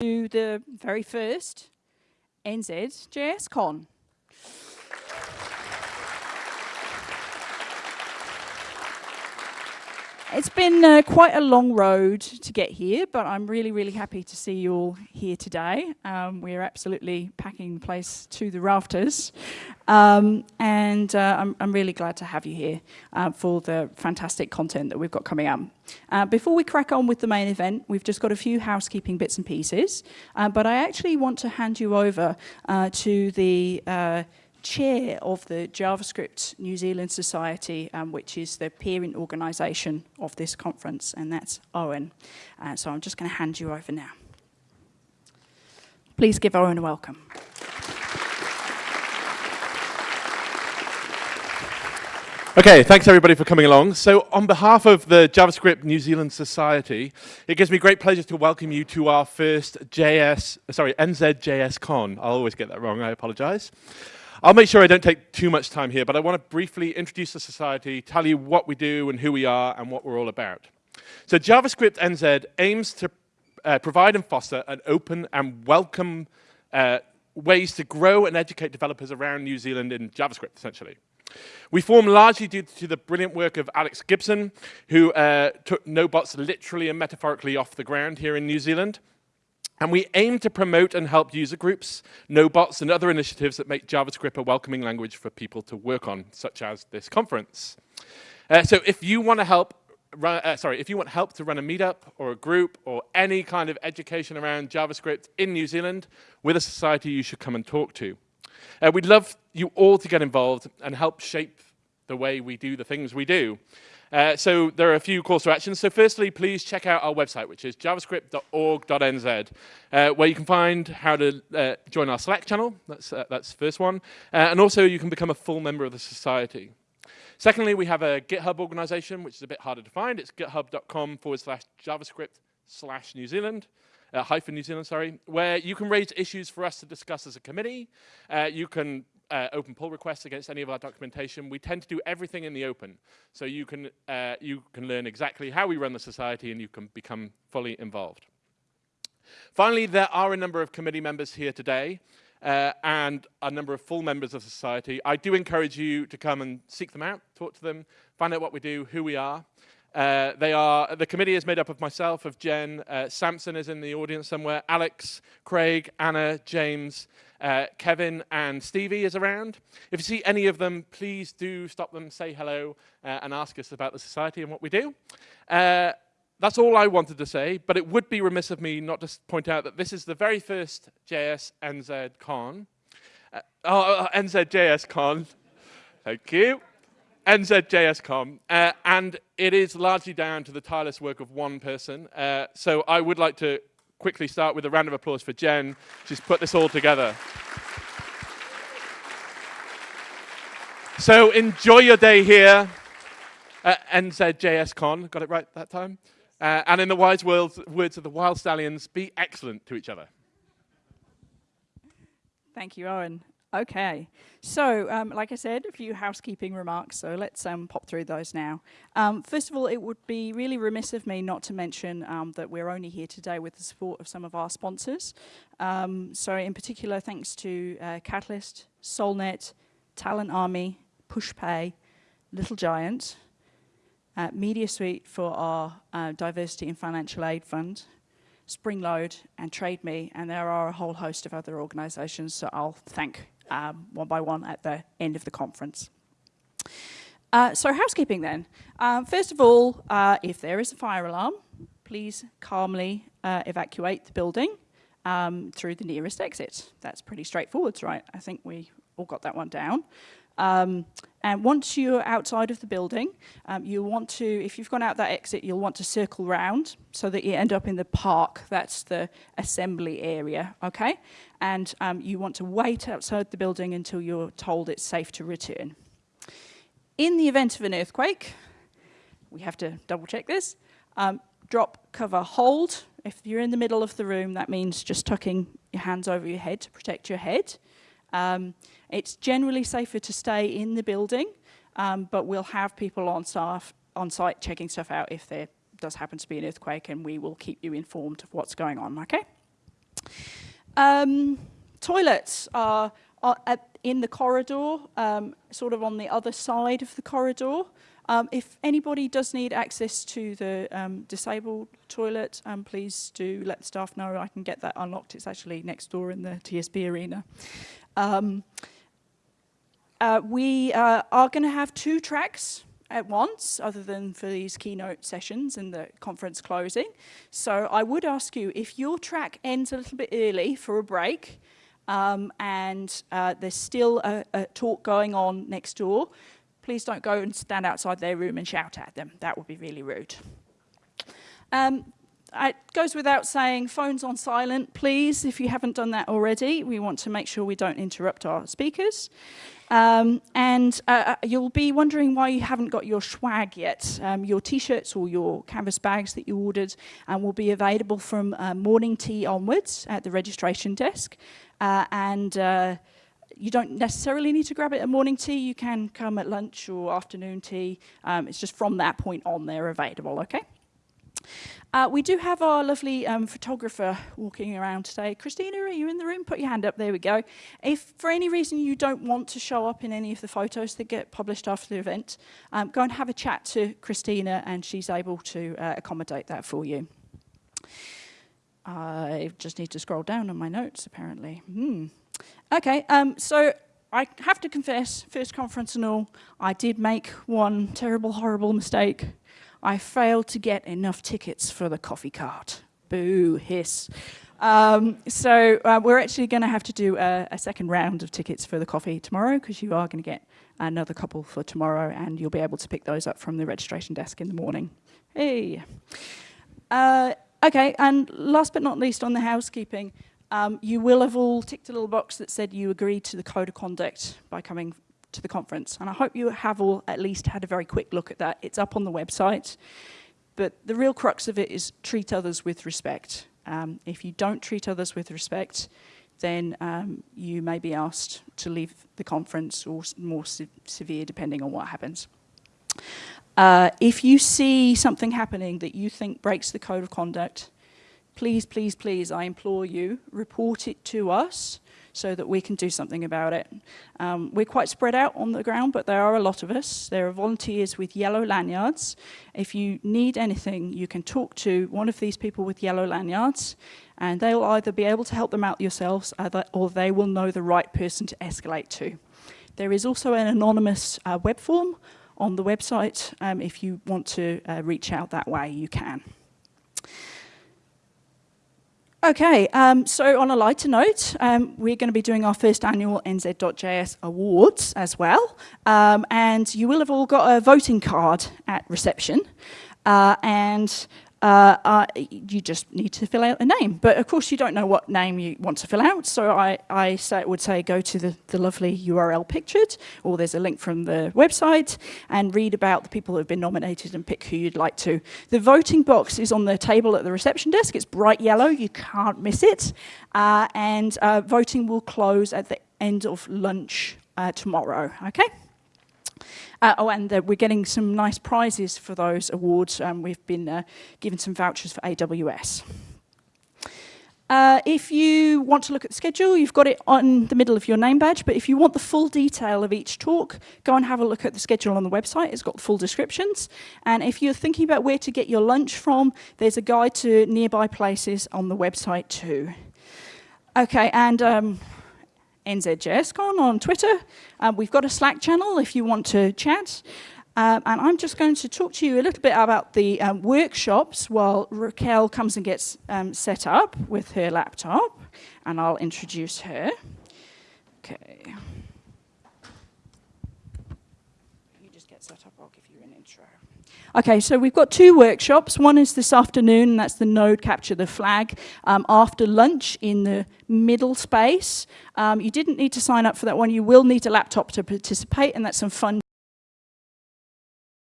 to the very first NZ JSCon. It's been uh, quite a long road to get here, but I'm really, really happy to see you all here today. Um, we're absolutely packing the place to the rafters. Um, and uh, I'm, I'm, really glad to have you here uh, for the fantastic content that we've got coming up. Uh, before we crack on with the main event, we've just got a few housekeeping bits and pieces, uh, but I actually want to hand you over uh, to the chair of the JavaScript New Zealand Society, um, which is the parent organisation of this conference, and that's Owen. Uh, so I'm just going to hand you over now. Please give Owen a welcome. Okay, thanks everybody for coming along. So on behalf of the JavaScript New Zealand Society, it gives me great pleasure to welcome you to our first JS, sorry, NZJS Con. I'll always get that wrong, I apologize. I'll make sure I don't take too much time here, but I want to briefly introduce the society, tell you what we do and who we are and what we're all about. So JavaScript NZ aims to uh, provide and foster an open and welcome uh, ways to grow and educate developers around New Zealand in JavaScript, essentially. We form largely due to the brilliant work of Alex Gibson, who uh, took NodeBots literally and metaphorically off the ground here in New Zealand. And we aim to promote and help user groups, NodeBots, and other initiatives that make JavaScript a welcoming language for people to work on, such as this conference. Uh, so if you want to help Run, uh, sorry, if you want help to run a meetup or a group or any kind of education around JavaScript in New Zealand with a society you should come and talk to. Uh, we'd love you all to get involved and help shape the way we do the things we do. Uh, so there are a few calls to action. So firstly, please check out our website, which is javascript.org.nz, uh, where you can find how to uh, join our Slack channel. That's, uh, that's the first one. Uh, and also you can become a full member of the society. Secondly, we have a GitHub organization, which is a bit harder to find. It's github.com forward slash JavaScript slash New Zealand. Uh, hyphen New Zealand, sorry, where you can raise issues for us to discuss as a committee. Uh, you can uh, open pull requests against any of our documentation. We tend to do everything in the open, so you can, uh, you can learn exactly how we run the society and you can become fully involved. Finally, there are a number of committee members here today uh, and a number of full members of society. I do encourage you to come and seek them out, talk to them, find out what we do, who we are. Uh, they are, the committee is made up of myself, of Jen, uh, Samson is in the audience somewhere, Alex, Craig, Anna, James, uh, Kevin and Stevie is around. If you see any of them, please do stop them, say hello, uh, and ask us about the society and what we do. Uh, that's all I wanted to say, but it would be remiss of me not to point out that this is the very first JS NZ Con. Oh, uh, NZJS Con. Thank you. NZJSCon, uh, and it is largely down to the tireless work of one person. Uh, so I would like to quickly start with a round of applause for Jen. She's put this all together. So enjoy your day here at NZJSCon. Got it right that time? Uh, and in the wise words, words of the Wyld Stallyns, be excellent to each other. Thank you, Owen. Okay, so um, like I said, a few housekeeping remarks, so let's um, pop through those now. Um, first of all, it would be really remiss of me not to mention um, that we're only here today with the support of some of our sponsors. Um, so in particular, thanks to uh, Catalyst, Solnet, Talent Army, PushPay, Little Giant, uh, Media Suite for our uh, Diversity and Financial Aid Fund, Springload and TradeMe, and there are a whole host of other organisations, so I'll thank um, one by one at the end of the conference. Uh, so housekeeping then. Um, first of all, uh, if there is a fire alarm, please calmly uh, evacuate the building um, through the nearest exit. That's pretty straightforward, right? I think we all got that one down. Um, and once you're outside of the building, um, you want to, if you've gone out that exit, you'll want to circle round so that you end up in the park. That's the assembly area, okay? And um, you want to wait outside the building until you're told it's safe to return. In the event of an earthquake, we have to double check this, um, drop, cover, hold. If you're in the middle of the room, that means just tucking your hands over your head to protect your head. Um, it's generally safer to stay in the building, um, but we'll have people on staff on site checking stuff out if there does happen to be an earthquake and we will keep you informed of what's going on, okay? Um, toilets are, are at, in the corridor, um, sort of on the other side of the corridor. Um, if anybody does need access to the um, disabled toilet, please do let the staff know. I can get that unlocked. It's actually next door in the TSB arena. Um, uh, we uh, are going to have two tracks at once, other than for these keynote sessions and the conference closing. So I would ask you, if your track ends a little bit early for a break, um, and uh, there's still a, a talk going on next door, please don't go and stand outside their room and shout at them. That would be really rude. Um, it goes without saying, phones on silent, please, if you haven't done that already. We want to make sure we don't interrupt our speakers. Um, and uh, uh you'll be wondering why you haven't got your swag yet. Um, your t-shirts or your canvas bags that you ordered um, will be available from uh, morning tea onwards at the registration desk. Uh, and uh, you don't necessarily need to grab it at morning tea. You can come at lunch or afternoon tea. Um, it's just from that point on they're available, okay? Uh, we do have our lovely um, photographer walking around today. Christina, are you in the room? Put your hand up. There we go. If for any reason you don't want to show up in any of the photos that get published after the event, um, go and have a chat to Christina and she's able to uh, accommodate that for you. I just need to scroll down on my notes, apparently. Hmm. Okay, um, so I have to confess, first conference and all, I did make one terrible, horrible mistake. I failed to get enough tickets for the coffee cart. Boo, hiss. Um, so uh, we're actually going to have to do a, a, second round of tickets for the coffee tomorrow because you are going to get another couple for tomorrow and you'll be able to pick those up from the registration desk in the morning. Hey. Uh, okay, and last but not least on the housekeeping, um, you will have all ticked a little box that said you agreed to the code of conduct by coming to the conference. And I hope you have all at least had a very quick look at that. It's up on the website. But the real crux of it is treat others with respect. Um, if you don't treat others with respect, then um, you may be asked to leave the conference or more se severe depending on what happens. Uh, if you see something happening that you think breaks the code of conduct, please, please, please, I implore you, report it to us so that we can do something about it. Um, we're quite spread out on the ground, but there are a lot of us. There are volunteers with yellow lanyards. If you need anything, you can talk to one of these people with yellow lanyards, and they'll either be able to help them out yourselves, or they will know the right person to escalate to. There is also an anonymous uh, web form on the website. Um, if you want to uh, reach out that way, you can. Okay, um, so on a lighter note, um, we're going to be doing our first annual NZ.js Awards as well. Um, and you will have all got a voting card at reception. Uh, and uh, uh, you just need to fill out a name. But of course you don't know what name you want to fill out, so I, I say, would say go to the, the lovely URL pictured, or there's a link from the website, and read about the people who have been nominated and pick who you'd like to. The voting box is on the table at the reception desk. It's bright yellow, you can't miss it. Uh, and uh, voting will close at the end of lunch uh, tomorrow, okay? Uh, oh, and uh, we're getting some nice prizes for those awards. Um, we've been uh, given some vouchers for AWS. Uh, if you want to look at the schedule, you've got it on the middle of your name badge, but if you want the full detail of each talk, go and have a look at the schedule on the website. It's got full descriptions. And if you're thinking about where to get your lunch from, there's a guide to nearby places on the website too. Okay, and um, NZJSCon on Twitter. Um, we've got a Slack channel if you want to chat. Um, and I'm just going to talk to you a little bit about the um, workshops while Raquel comes and gets um, set up with her laptop. And I'll introduce her. Okay. You just get set up, I'll give you an intro. Okay, so we've got two workshops. One is this afternoon, and that's the node capture the flag um, after lunch in the middle space. Um, you didn't need to sign up for that one. You will need a laptop to participate, and that's some fun